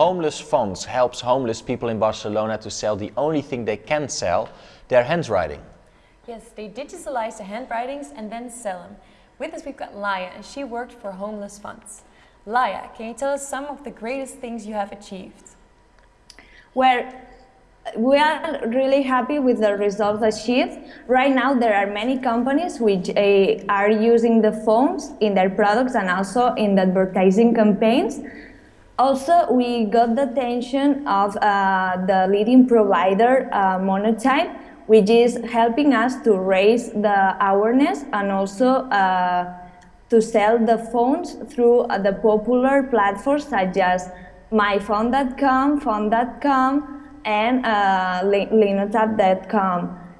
Homeless Fonts helps homeless people in Barcelona to sell the only thing they can sell, their handwriting. Yes, they digitalize the handwritings and then sell them. With us we've got Laia and she worked for Homeless Fonts. Laia, can you tell us some of the greatest things you have achieved? Well, we are really happy with the results achieved. Right now there are many companies which uh, are using the fonts in their products and also in the advertising campaigns. Also, we got the attention of uh, the leading provider, uh, Monotype, which is helping us to raise the awareness and also uh, to sell the fonts through uh, the popular platforms such as myfonts.com, fonts.com, and uh.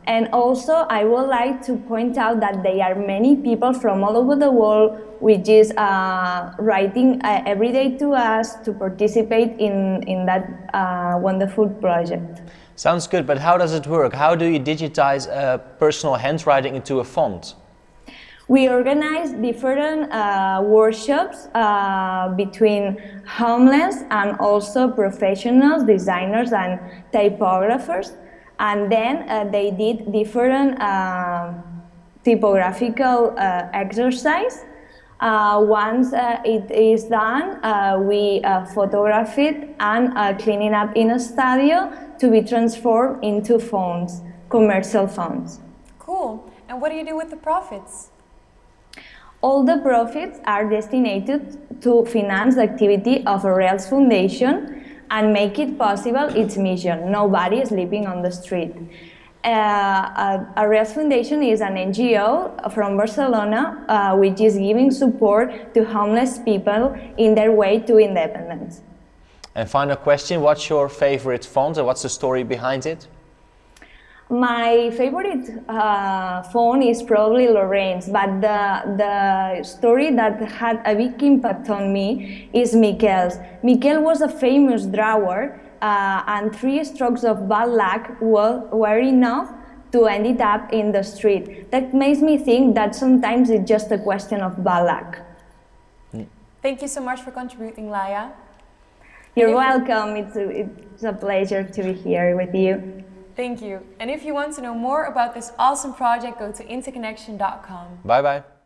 And also, I would like to point out that there are many people from all over the world which is uh, writing uh, every day to us to participate in, in that uh, wonderful project. Sounds good, but how does it work? How do you digitize personal handwriting into a font? We organize different uh, workshops uh, between homeless and also professionals, designers and typographers. And then uh, they did different uh, typographical uh, exercise. Uh, once it is done, we photograph it and clean it up in a studio to be transformed into fonts, commercial fonts. Cool. And what do you do with the profits? All the profits are destined to finance the activity of Arrels Foundation and make it possible its mission, nobody is sleeping on the street. Uh, a, Rails Foundation is an NGO from Barcelona uh, which is giving support to homeless people in their way to independence. And final question, what's your favorite font and what's the story behind it? My favorite uh, font is probably Lorraine's, but the, the story that had a big impact on me is Miquel's. Miquel was a famous drawer uh, and three strokes of bad luck were, were enough to end it up in the street. That makes me think that sometimes it's just a question of bad luck. Thank you so much for contributing, Laia. You're welcome. It's a, it's a pleasure to be here with you. Thank you. And if you want to know more about this awesome project, go to interconnection.com. Bye bye.